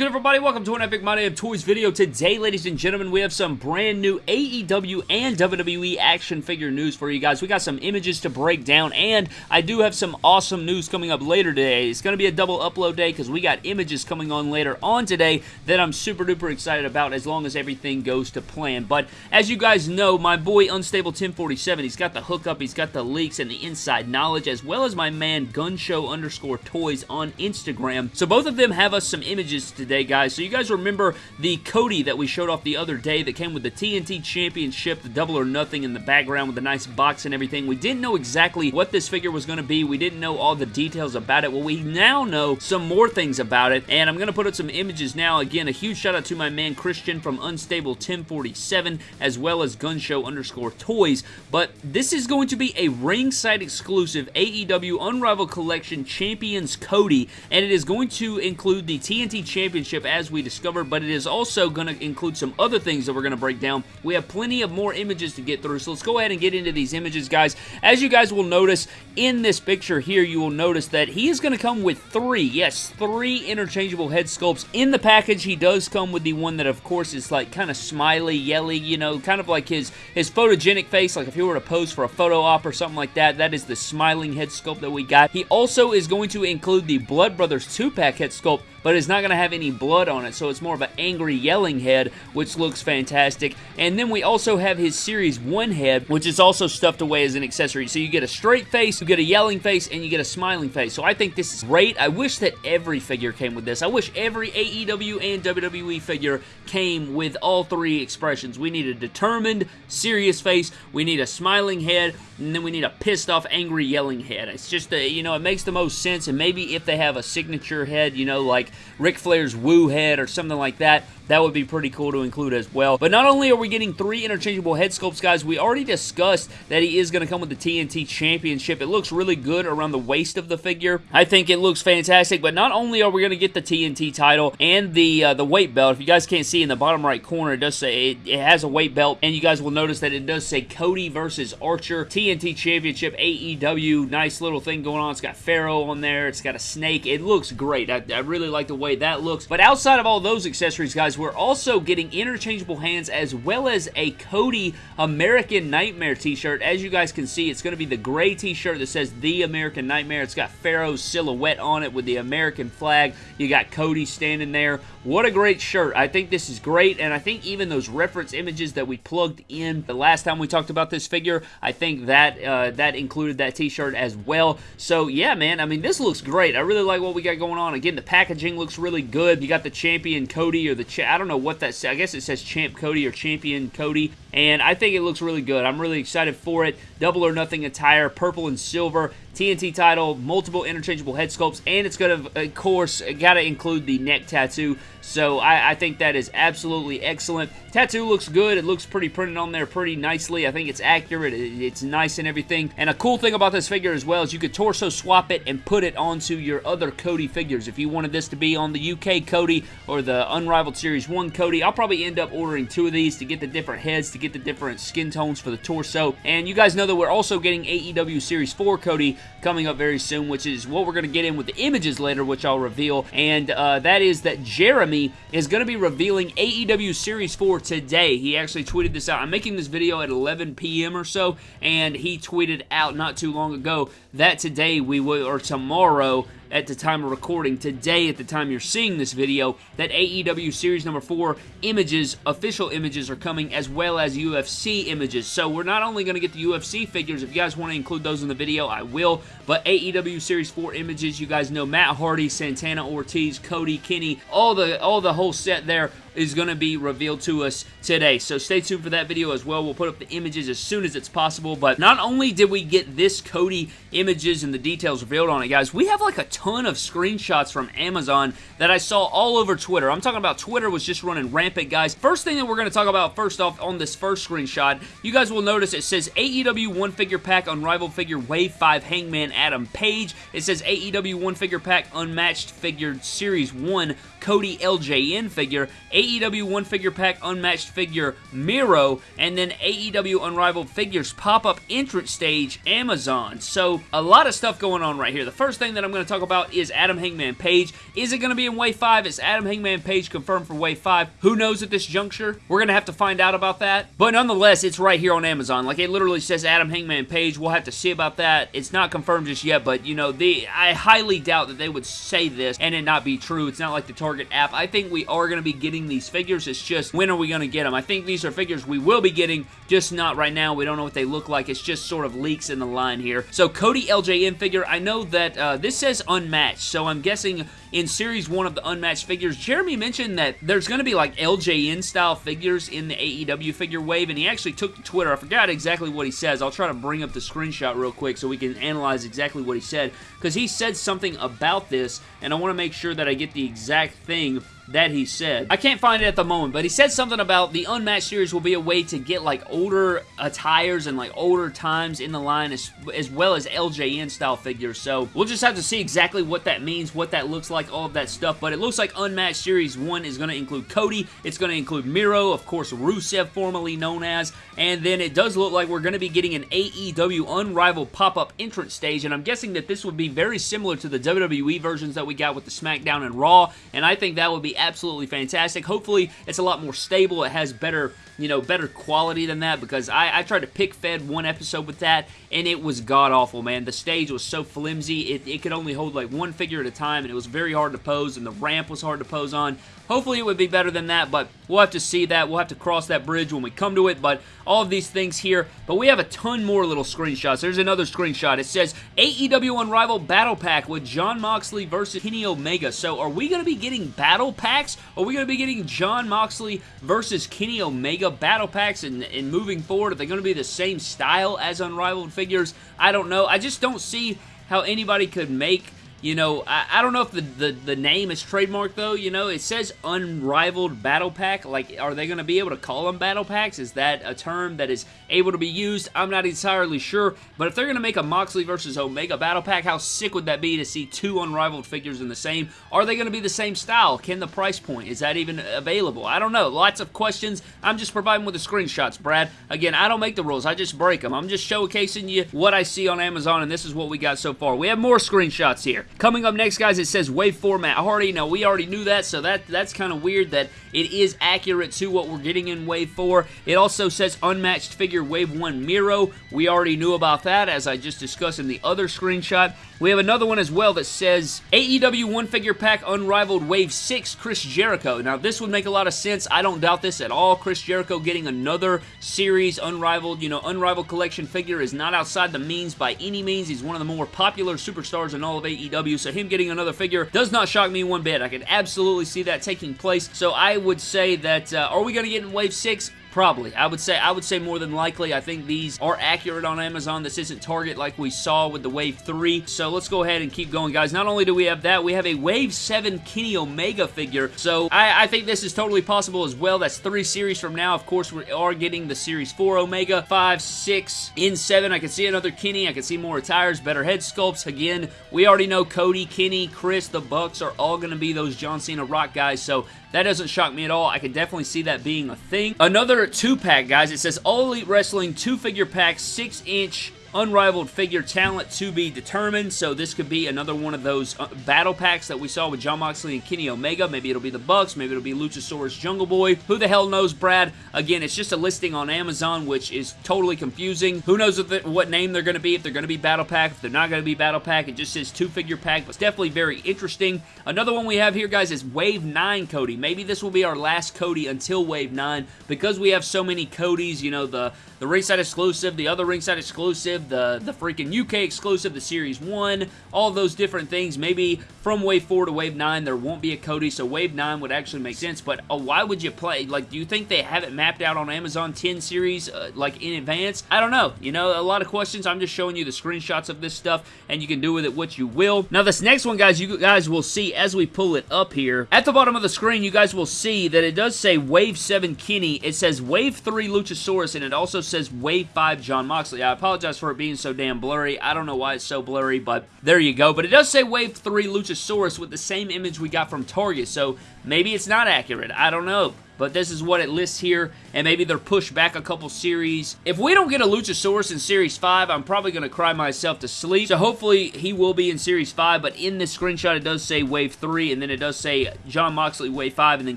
good, everybody? Welcome to an Epic My Damn Toys video. Today, ladies and gentlemen, we have some brand new AEW and WWE action figure news for you guys. We got some images to break down, and I do have some awesome news coming up later today. It's going to be a double upload day because we got images coming on later on today that I'm super duper excited about as long as everything goes to plan. But as you guys know, my boy Unstable 1047, he's got the hookup, he's got the leaks and the inside knowledge, as well as my man Gunshow underscore toys on Instagram. So both of them have us some images today, guys. So you guys remember the Cody that we showed off the other day that came with the TNT Championship, the Double or Nothing in the background with the nice box and everything. We didn't know exactly what this figure was going to be. We didn't know all the details about it. Well, we now know some more things about it, and I'm going to put up some images now. Again, a huge shout out to my man Christian from Unstable 1047, as well as Gunshow underscore toys. But this is going to be a ringside exclusive AEW Unrivaled Collection Champions Cody, and it is going to include the TNT Championship Championship as we discovered, but it is also going to include some other things that we're going to break down. We have plenty of more images to get through, so let's go ahead and get into these images, guys. As you guys will notice in this picture here, you will notice that he is going to come with three, yes, three interchangeable head sculpts. In the package, he does come with the one that, of course, is like kind of smiley, yelly, you know, kind of like his, his photogenic face, like if he were to pose for a photo op or something like that, that is the smiling head sculpt that we got. He also is going to include the Blood Brothers 2-pack head sculpt, but it's not going to have any blood on it, so it's more of an angry yelling head, which looks fantastic. And then we also have his Series 1 head, which is also stuffed away as an accessory. So you get a straight face, you get a yelling face, and you get a smiling face. So I think this is great. I wish that every figure came with this. I wish every AEW and WWE figure came with all three expressions. We need a determined, serious face, we need a smiling head, and then we need a pissed off, angry, yelling head. It's just, a, you know, it makes the most sense, and maybe if they have a signature head, you know, like Ric Flair's Woo head or something like that, that would be pretty cool to include as well. But not only are we getting three interchangeable head sculpts, guys, we already discussed that he is going to come with the TNT Championship. It looks really good around the waist of the figure. I think it looks fantastic, but not only are we going to get the TNT title and the uh, the weight belt, if you guys can't see in the bottom right corner, it does say it, it has a weight belt, and you guys will notice that it does say Cody versus Archer, TNT Championship, AEW, nice little thing going on. It's got Pharaoh on there, it's got a snake. It looks great. I, I really like the way that looks. But outside of all those accessories, guys, we're also getting interchangeable hands as well as a Cody American Nightmare t-shirt. As you guys can see, it's going to be the gray t-shirt that says The American Nightmare. It's got Pharaoh's silhouette on it with the American flag. You got Cody standing there. What a great shirt. I think this is great, and I think even those reference images that we plugged in the last time we talked about this figure, I think that uh, that included that t-shirt as well. So, yeah, man, I mean, this looks great. I really like what we got going on. Again, the packaging looks really good. You got the champion Cody or the, I don't know what that says. I guess it says Champ Cody or Champion Cody. And I think it looks really good. I'm really excited for it. Double or nothing attire, purple and silver. TNT title, multiple interchangeable head sculpts, and it's going to, of course, got to include the neck tattoo. So I, I, think that is absolutely excellent. Tattoo looks good. It looks pretty printed on there pretty nicely. I think it's accurate. It, it's nice and everything. And a cool thing about this figure as well is you could torso swap it and put it onto your other Cody figures. If you wanted this to be on the UK Cody or the Unrivaled Series 1 Cody, I'll probably end up ordering two of these to get the different heads, to get the different skin tones for the torso. And you guys know that we're also getting AEW Series 4 Cody coming up very soon, which is what we're going to get in with the images later, which I'll reveal. And uh, that is that Jeremy is going to be revealing AEW Series 4 today. He actually tweeted this out. I'm making this video at 11 p.m. or so, and he tweeted out not too long ago that today we will, or tomorrow, at the time of recording, today at the time you're seeing this video, that AEW Series number 4 images, official images are coming as well as UFC images. So we're not only going to get the UFC figures, if you guys want to include those in the video, I will, but AEW Series 4 images, you guys know Matt Hardy, Santana Ortiz, Cody, Kenny, all the, all the whole set there is going to be revealed to us today. So stay tuned for that video as well. We'll put up the images as soon as it's possible. But not only did we get this Cody images and the details revealed on it, guys, we have like a ton of screenshots from Amazon that I saw all over Twitter. I'm talking about Twitter was just running rampant, guys. First thing that we're going to talk about first off on this first screenshot, you guys will notice it says AEW One Figure Pack Unrivaled Figure Wave 5 Hangman Adam Page. It says AEW One Figure Pack Unmatched Figure Series 1 Cody LJN figure, AEW AEW One Figure Pack Unmatched Figure Miro, and then AEW Unrivaled Figures pop-up entrance stage Amazon. So a lot of stuff going on right here. The first thing that I'm going to talk about is Adam Hangman Page. Is it going to be in Wave 5? Is Adam Hangman Page confirmed for Wave 5? Who knows at this juncture? We're going to have to find out about that. But nonetheless, it's right here on Amazon. Like it literally says Adam Hangman Page. We'll have to see about that. It's not confirmed just yet, but you know, the I highly doubt that they would say this and it not be true. It's not like the Target app. I think we are going to be getting these figures. It's just when are we going to get them? I think these are figures we will be getting, just not right now. We don't know what they look like. It's just sort of leaks in the line here. So Cody LJN figure, I know that uh, this says unmatched, so I'm guessing in Series 1 of the Unmatched figures, Jeremy mentioned that there's going to be like LJN style figures in the AEW figure wave, and he actually took to Twitter. I forgot exactly what he says. I'll try to bring up the screenshot real quick so we can analyze exactly what he said, because he said something about this, and I want to make sure that I get the exact thing that he said. I can't find it at the moment, but he said something about the Unmatched series will be a way to get like older attires and like older times in the line as, as well as LJN style figures. So we'll just have to see exactly what that means, what that looks like, all of that stuff. But it looks like Unmatched Series 1 is going to include Cody. It's going to include Miro, of course, Rusev, formerly known as. And then it does look like we're going to be getting an AEW Unrivaled pop-up entrance stage. And I'm guessing that this would be very similar to the WWE versions that we got with the SmackDown and Raw. And I think that would be absolutely fantastic. Hopefully, it's a lot more stable. It has better you know, better quality than that because I, I tried to pick fed one episode with that and it was god awful, man. The stage was so flimsy, it, it could only hold like one figure at a time and it was very hard to pose and the ramp was hard to pose on. Hopefully it would be better than that, but we'll have to see that. We'll have to cross that bridge when we come to it, but all of these things here. But we have a ton more little screenshots. There's another screenshot. It says AEW Unrivaled Battle Pack with Jon Moxley versus Kenny Omega. So are we going to be getting battle packs? Are we going to be getting Jon Moxley versus Kenny Omega battle packs and, and moving forward? Are they going to be the same style as Unrivaled figures? I don't know. I just don't see how anybody could make you know, I, I don't know if the, the, the name is trademarked, though. You know, it says Unrivaled Battle Pack. Like, are they going to be able to call them Battle Packs? Is that a term that is able to be used? I'm not entirely sure. But if they're going to make a Moxley versus Omega Battle Pack, how sick would that be to see two Unrivaled figures in the same? Are they going to be the same style? Can the price point? Is that even available? I don't know. Lots of questions. I'm just providing with the screenshots, Brad. Again, I don't make the rules. I just break them. I'm just showcasing you what I see on Amazon, and this is what we got so far. We have more screenshots here. Coming up next, guys, it says Wave 4 Matt Hardy. Now, we already knew that, so that that's kind of weird that it is accurate to what we're getting in Wave 4. It also says Unmatched Figure Wave 1 Miro. We already knew about that, as I just discussed in the other screenshot. We have another one as well that says AEW One Figure Pack Unrivaled Wave 6 Chris Jericho. Now, this would make a lot of sense. I don't doubt this at all. Chris Jericho getting another series Unrivaled, you know, Unrivaled Collection figure is not outside the means by any means. He's one of the more popular superstars in all of AEW, so him getting another figure does not shock me one bit. I can absolutely see that taking place. So I would say that, uh, are we going to get in Wave 6? Probably. I would say I would say more than likely. I think these are accurate on Amazon. This isn't Target like we saw with the Wave 3. So let's go ahead and keep going, guys. Not only do we have that, we have a Wave 7 Kenny Omega figure. So I, I think this is totally possible as well. That's three series from now. Of course, we are getting the Series 4 Omega, 5, 6, in 7. I can see another Kenny. I can see more attires, better head sculpts. Again, we already know Cody, Kenny, Chris, the Bucks are all going to be those John Cena Rock guys. So that doesn't shock me at all. I can definitely see that being a thing. Another two-pack, guys. It says All Elite Wrestling two-figure pack, 6-inch unrivaled figure talent to be determined, so this could be another one of those uh, battle packs that we saw with Jon Moxley and Kenny Omega. Maybe it'll be the Bucks, maybe it'll be Luchasaurus Jungle Boy. Who the hell knows, Brad? Again, it's just a listing on Amazon, which is totally confusing. Who knows what name they're going to be, if they're going to be battle pack, if they're not going to be battle pack. It just says two-figure pack, but it's definitely very interesting. Another one we have here, guys, is Wave 9 Cody. Maybe this will be our last Cody until Wave 9, because we have so many Codys, you know, the, the ringside exclusive, the other ringside exclusive, the, the freaking UK exclusive, the Series 1, all those different things. Maybe from Wave 4 to Wave 9, there won't be a Cody, so Wave 9 would actually make sense, but uh, why would you play? Like, do you think they have it mapped out on Amazon 10 series, uh, like, in advance? I don't know. You know, a lot of questions. I'm just showing you the screenshots of this stuff, and you can do with it what you will. Now, this next one, guys, you guys will see as we pull it up here. At the bottom of the screen, you guys will see that it does say Wave 7 Kenny. It says Wave 3 Luchasaurus, and it also says Wave 5 Jon Moxley. I apologize for it being so damn blurry. I don't know why it's so blurry, but there you go. But it does say Wave 3 Luchasaurus with the same image we got from Target, so maybe it's not accurate. I don't know. but this is what it lists here, and maybe they're pushed back a couple series. If we don't get a Luchasaurus in Series 5, I'm probably going to cry myself to sleep. So hopefully he will be in Series 5, but in this screenshot it does say Wave 3, and then it does say Jon Moxley Wave 5, and then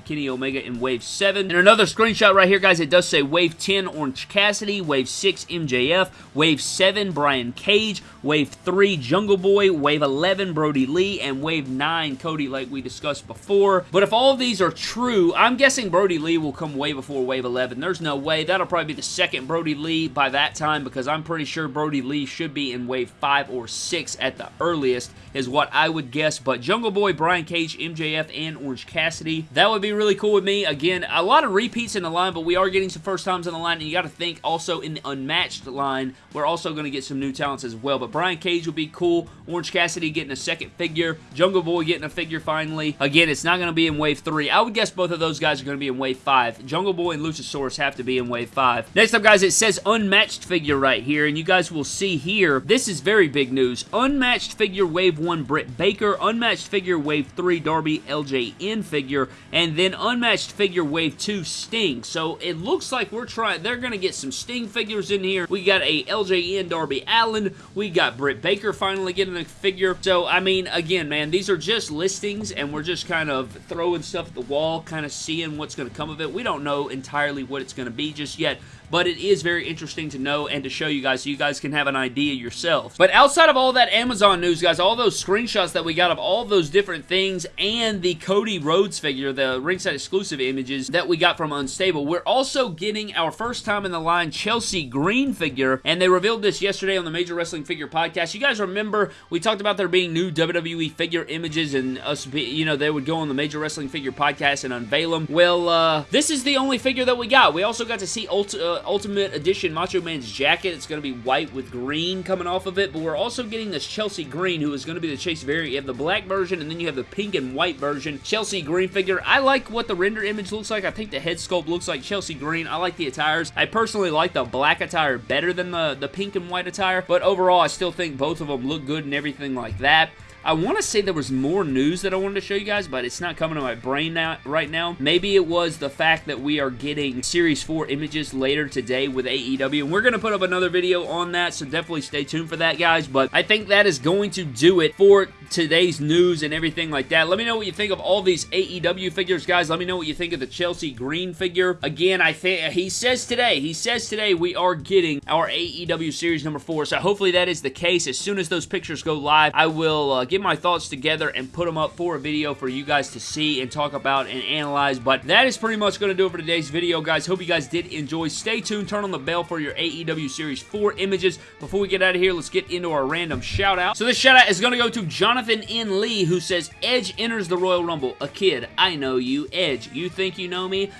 Kenny Omega in Wave 7. And another screenshot right here, guys, it does say Wave 10 Orange Cassidy, Wave 6 MJF, Wave 7 Brian Cage, Wave 3 Jungle Boy, Wave 11 Brodie Lee, and Wave 9 Cody like we discussed before. But if all of these are true, I'm guessing Brodie Lee will come way before Wave 11. There's no way. That'll probably be the second Brodie Lee by that time because I'm pretty sure Brodie Lee should be in Wave 5 or 6 at the earliest is what I would guess. But Jungle Boy, Brian Cage, MJF, and Orange Cassidy, that would be really cool with me. Again, a lot of repeats in the line, but we are getting some first times in the line, and you got to think also in the unmatched line, we're also going to get some new talents as well. But Brian Cage would be cool. Orange Cassidy getting a second figure. Jungle Boy getting a figure finally. Again, it's not going to be in Wave 3. I would guess both of those guys are going to be in Wave 5. Jungle Boy and Have to be in Wave 5. Next up, guys, it says unmatched figure right here, and you guys will see here, this is very big news. Unmatched figure Wave 1 Britt Baker, unmatched figure Wave 3 Darby LJN figure, and then unmatched figure Wave 2 Sting. So it looks like we're trying, they're going to get some Sting figures in here. We got a LJN Darby Allin. We got Britt Baker finally getting a figure. So, I mean, again, man, these are just listings, and we're just kind of throwing stuff at the wall, kind of seeing what's going to come of it. We don't know entirely what it's going to be just yet, but it is very interesting to know and to show you guys so you guys can have an idea yourself. But outside of all that Amazon news, guys, all those screenshots that we got of all those different things and the Cody Rhodes figure, the ringside exclusive images that we got from Unstable, we're also getting our first time in the line Chelsea Green figure, and they revealed this yesterday on the Major Wrestling Figure Podcast. You guys remember we talked about there being new WWE figure images and us, be, you know, they would go on the Major Wrestling Figure Podcast and unveil them. Well, uh, this is the only figure that we got. We also got to see Ult uh, Ultimate Edition Macho Man's jacket. It's going to be white with green coming off of it, but we're also getting this Chelsea Green, who is going to be the Chase variant. You have the black version, and then you have the pink and white version. Chelsea Green figure. I like what the render image looks like. I think the head sculpt looks like Chelsea Green. I like the attires. I personally like the black attire better than the, the pink and white attire, but overall, I still think both of them look good and everything like that. I want to say there was more news that I wanted to show you guys, but it's not coming to my brain now, right now. Maybe it was the fact that we are getting Series 4 images later today with AEW, and we're going to put up another video on that, so definitely stay tuned for that, guys. But I think that is going to do it for today's news and everything like that. Let me know what you think of all these AEW figures, guys. Let me know what you think of the Chelsea Green figure. Again, I think he says today, he says today we are getting our AEW Series number 4, so hopefully that is the case. As soon as those pictures go live, I will uh, get my thoughts together and put them up for a video for you guys to see and talk about and analyze. But that is pretty much going to do it for today's video, guys. Hope you guys did enjoy. Stay tuned. Turn on the bell for your AEW Series 4 images. Before we get out of here, let's get into our random shout out. So this shout out is going to go to Jonathan N. Lee, who says, Edge enters the Royal Rumble. A kid. I know you. Edge, you think you know me?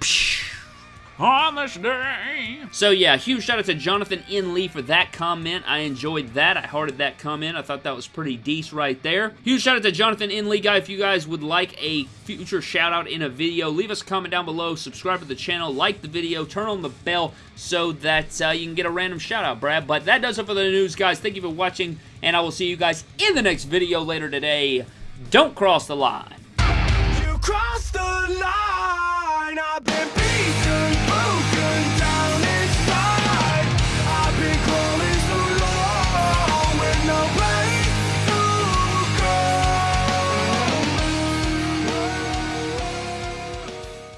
Psh on this day. So yeah, huge shout out to Jonathan N. Lee for that comment. I enjoyed that. I hearted that comment. I thought that was pretty decent right there. Huge shout out to Jonathan N. Lee, guy. If you guys would like a future shout out in a video, leave us a comment down below, subscribe to the channel, like the video, turn on the bell so that uh, you can get a random shout out, Brad. But that does it for the news, guys. Thank you for watching, and I will see you guys in the next video later today. Don't cross the line. You cross the line!